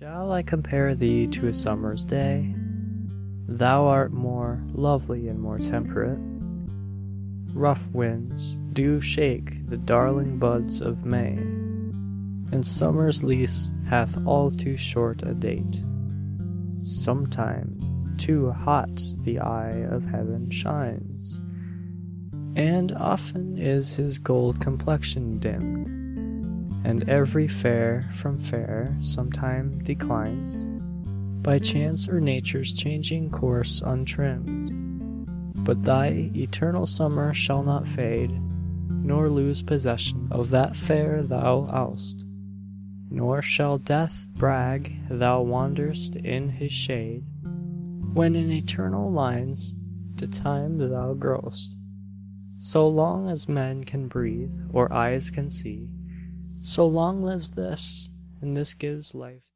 Shall I compare thee to a summer's day? Thou art more lovely and more temperate. Rough winds do shake the darling buds of May, And summer's lease hath all too short a date. Sometime too hot the eye of heaven shines, And often is his gold complexion dimmed, And every fair from fair sometime declines, By chance or nature's changing course untrimmed. But thy eternal summer shall not fade, Nor lose possession of that fair thou ow'st, Nor shall death brag thou wander'st in his shade, When in eternal lines to time thou grow'st. So long as men can breathe or eyes can see, So long lives this, and this gives life